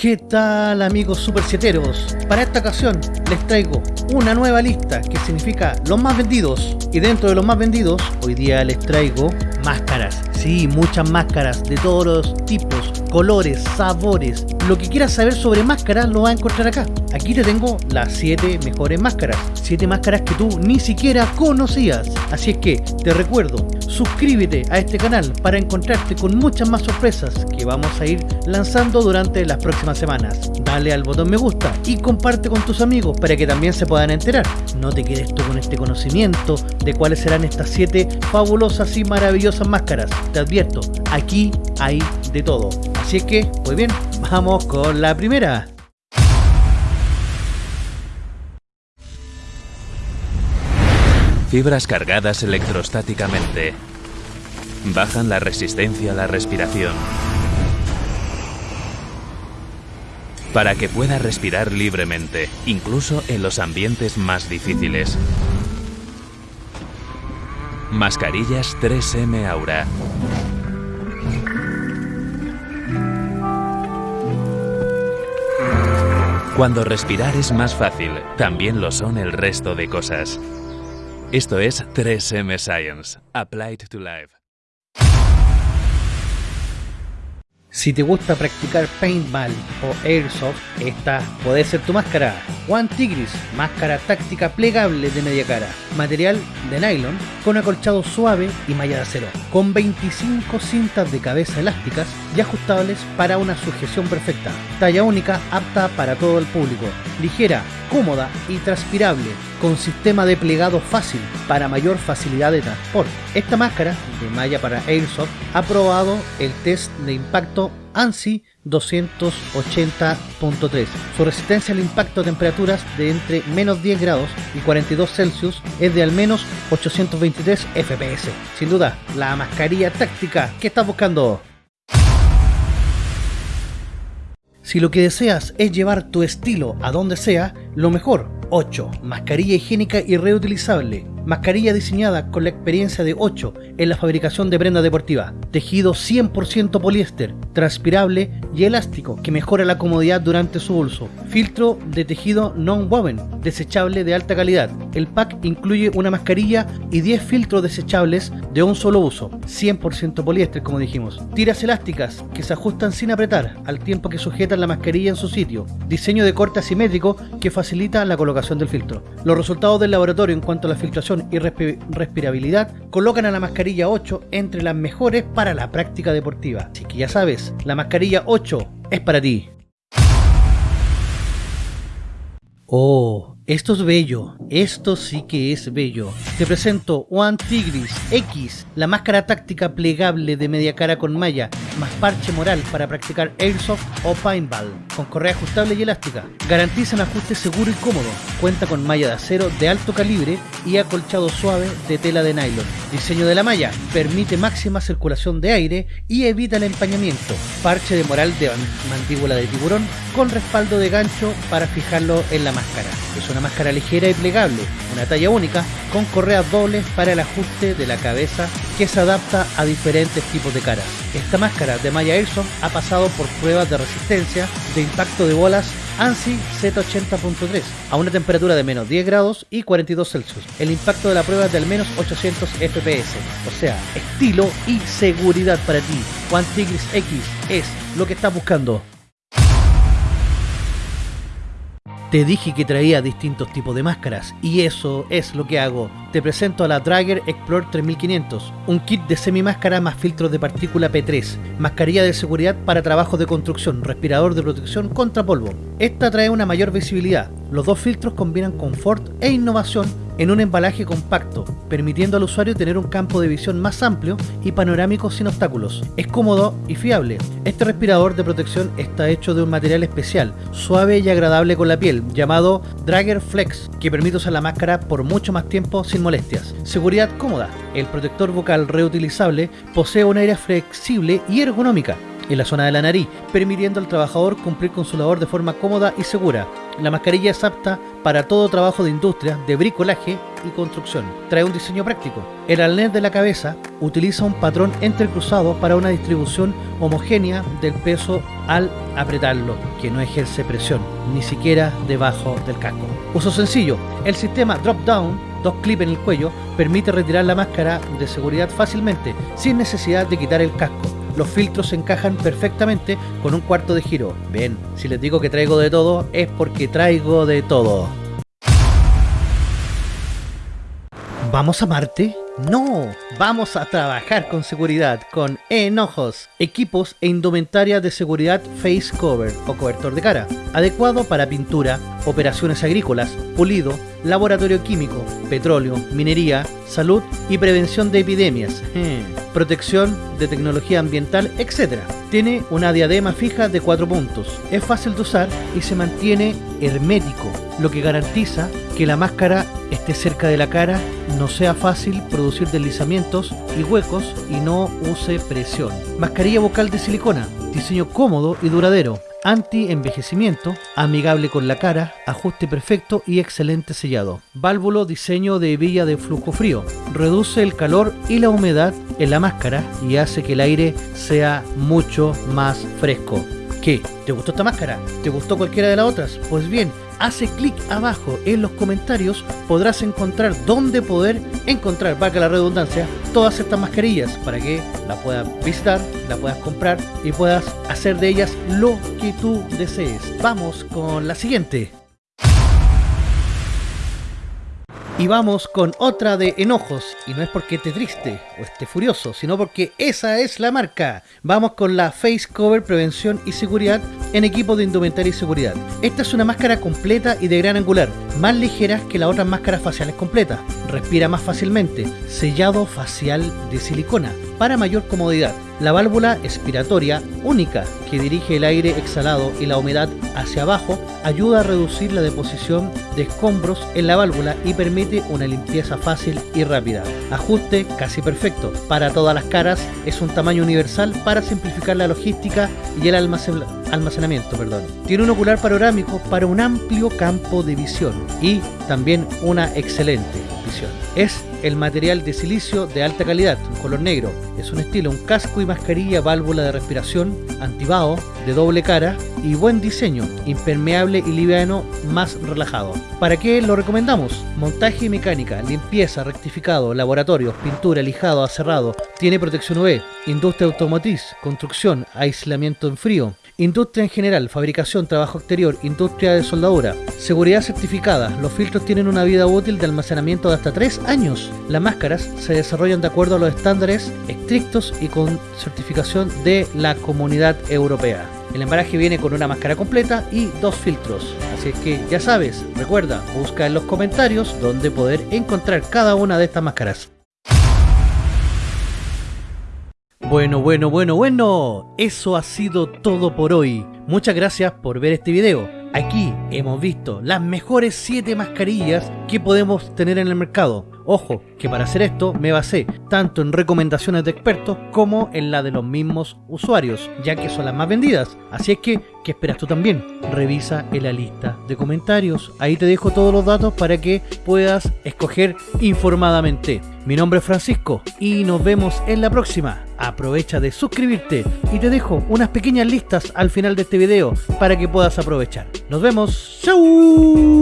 ¿Qué tal amigos supercieteros? Para esta ocasión les traigo una nueva lista que significa los más vendidos y dentro de los más vendidos hoy día les traigo máscaras, sí, muchas máscaras de todos los tipos, colores, sabores, lo que quieras saber sobre máscaras lo vas a encontrar acá. Aquí te tengo las 7 mejores máscaras, 7 máscaras que tú ni siquiera conocías, así es que te recuerdo, suscríbete a este canal para encontrarte con muchas más sorpresas que vamos a ir lanzando durante las próximas semanas. Dale al botón me gusta y comparte con tus amigos para que también se puedan enterar. No te quedes tú con este conocimiento de cuáles serán estas 7 fabulosas y maravillosas máscaras. Te advierto, aquí hay de todo. Así es que, pues bien, vamos con la primera. Fibras cargadas electrostáticamente. Bajan la resistencia a la respiración. Para que pueda respirar libremente, incluso en los ambientes más difíciles. Mascarillas 3M Aura. Cuando respirar es más fácil, también lo son el resto de cosas. Esto es 3M Science, Applied to Life. Si te gusta practicar paintball o airsoft, esta puede ser tu máscara. One Tigris, máscara táctica plegable de media cara. Material de nylon con acolchado suave y malla de acero. Con 25 cintas de cabeza elásticas y ajustables para una sujeción perfecta. Talla única apta para todo el público. Ligera, cómoda y transpirable con sistema de plegado fácil para mayor facilidad de transporte. Esta máscara de malla para Airsoft ha probado el test de impacto ANSI 280.3. Su resistencia al impacto a temperaturas de entre menos 10 grados y 42 Celsius es de al menos 823 FPS. Sin duda, la mascarilla táctica que estás buscando. Si lo que deseas es llevar tu estilo a donde sea, lo mejor 8. Mascarilla higiénica y reutilizable. Mascarilla diseñada con la experiencia de 8 en la fabricación de prenda deportiva. Tejido 100% poliéster, transpirable y elástico que mejora la comodidad durante su uso. Filtro de tejido non-woven, desechable de alta calidad. El pack incluye una mascarilla y 10 filtros desechables de un solo uso. 100% poliéster como dijimos. Tiras elásticas que se ajustan sin apretar al tiempo que sujetan la mascarilla en su sitio. Diseño de corte asimétrico que facilita la colocación del filtro. Los resultados del laboratorio en cuanto a la filtración y respirabilidad colocan a la mascarilla 8 entre las mejores para la práctica deportiva. Así que ya sabes, la mascarilla 8 es para ti. Oh, esto es bello, esto sí que es bello. Te presento One Tigris X, la máscara táctica plegable de media cara con malla, más parche moral para practicar airsoft o paintball, con correa ajustable y elástica. Garantiza un ajuste seguro y cómodo. Cuenta con malla de acero de alto calibre y acolchado suave de tela de nylon. Diseño de la malla permite máxima circulación de aire y evita el empañamiento. Parche de moral de mandíbula de tiburón con respaldo de gancho para fijarlo en la máscara. Es una máscara ligera y plegable, una talla única, con correas dobles para el ajuste de la cabeza que se adapta a diferentes tipos de caras. Esta máscara de Maya Airsoft ha pasado por pruebas de resistencia de impacto de bolas ANSI Z80.3 a una temperatura de menos 10 grados y 42 Celsius. El impacto de la prueba es de al menos 800 FPS, o sea, estilo y seguridad para ti. One Tigris X es lo que estás buscando. Te dije que traía distintos tipos de máscaras y eso es lo que hago. Te presento a la Dragger Explorer 3500, un kit de semi máscara más filtros de partícula P3, mascarilla de seguridad para trabajos de construcción, respirador de protección contra polvo. Esta trae una mayor visibilidad. Los dos filtros combinan confort e innovación en un embalaje compacto, permitiendo al usuario tener un campo de visión más amplio y panorámico sin obstáculos. Es cómodo y fiable. Este respirador de protección está hecho de un material especial, suave y agradable con la piel, llamado Dragger Flex, que permite usar la máscara por mucho más tiempo sin molestias. Seguridad cómoda. El protector bucal reutilizable posee un aire flexible y ergonómica en la zona de la nariz, permitiendo al trabajador cumplir con su labor de forma cómoda y segura. La mascarilla es apta para todo trabajo de industria, de bricolaje y construcción. Trae un diseño práctico. El arnés de la cabeza utiliza un patrón entrecruzado para una distribución homogénea del peso al apretarlo, que no ejerce presión, ni siquiera debajo del casco. Uso sencillo, el sistema drop-down, dos clips en el cuello, permite retirar la máscara de seguridad fácilmente, sin necesidad de quitar el casco. Los filtros se encajan perfectamente con un cuarto de giro. Bien, si les digo que traigo de todo, es porque traigo de todo. ¿Vamos a Marte? No, vamos a trabajar con seguridad, con enojos, equipos e indumentaria de seguridad face cover o cobertor de cara, adecuado para pintura, operaciones agrícolas, pulido, laboratorio químico, petróleo, minería, salud y prevención de epidemias, protección de tecnología ambiental, etc. Tiene una diadema fija de 4 puntos, es fácil de usar y se mantiene hermético, lo que garantiza que la máscara esté cerca de la cara, no sea fácil producir deslizamientos y huecos y no use presión. Mascarilla vocal de silicona, diseño cómodo y duradero, anti-envejecimiento, amigable con la cara, ajuste perfecto y excelente sellado. Válvulo diseño de hebilla de flujo frío, reduce el calor y la humedad en la máscara y hace que el aire sea mucho más fresco. ¿Qué? ¿Te gustó esta máscara? ¿Te gustó cualquiera de las otras? Pues bien, hace clic abajo en los comentarios, podrás encontrar dónde poder encontrar, valga la redundancia, todas estas mascarillas para que la puedas visitar, la puedas comprar y puedas hacer de ellas lo que tú desees. Vamos con la siguiente. Y vamos con otra de enojos, y no es porque esté triste o esté furioso, sino porque esa es la marca. Vamos con la Face Cover Prevención y Seguridad en equipo de indumentaria y seguridad. Esta es una máscara completa y de gran angular, más ligera que las otras máscaras faciales completas. Respira más fácilmente, sellado facial de silicona, para mayor comodidad. La válvula expiratoria única que dirige el aire exhalado y la humedad hacia abajo ayuda a reducir la deposición de escombros en la válvula y permite una limpieza fácil y rápida. Ajuste casi perfecto. Para todas las caras es un tamaño universal para simplificar la logística y el almacenamiento. Perdón. Tiene un ocular panorámico para un amplio campo de visión y también una excelente Es el material de silicio de alta calidad, un color negro. Es un estilo, un casco y mascarilla, válvula de respiración, antibao, de doble cara y buen diseño, impermeable y liviano, más relajado. ¿Para qué lo recomendamos? Montaje y mecánica, limpieza, rectificado, laboratorios, pintura, lijado, aserrado, tiene protección UV, industria automotriz, construcción, aislamiento en frío, Industria en general, fabricación, trabajo exterior, industria de soldadura, seguridad certificada. Los filtros tienen una vida útil de almacenamiento de hasta 3 años. Las máscaras se desarrollan de acuerdo a los estándares estrictos y con certificación de la Comunidad Europea. El embalaje viene con una máscara completa y dos filtros. Así es que ya sabes, recuerda, busca en los comentarios donde poder encontrar cada una de estas máscaras. Bueno, bueno, bueno, bueno, eso ha sido todo por hoy. Muchas gracias por ver este video. Aquí hemos visto las mejores 7 mascarillas que podemos tener en el mercado. Ojo, que para hacer esto me basé tanto en recomendaciones de expertos como en la de los mismos usuarios, ya que son las más vendidas. Así es que, ¿qué esperas tú también? Revisa en la lista de comentarios. Ahí te dejo todos los datos para que puedas escoger informadamente. Mi nombre es Francisco y nos vemos en la próxima. Aprovecha de suscribirte y te dejo unas pequeñas listas al final de este video para que puedas aprovechar. Nos vemos. ¡Chau!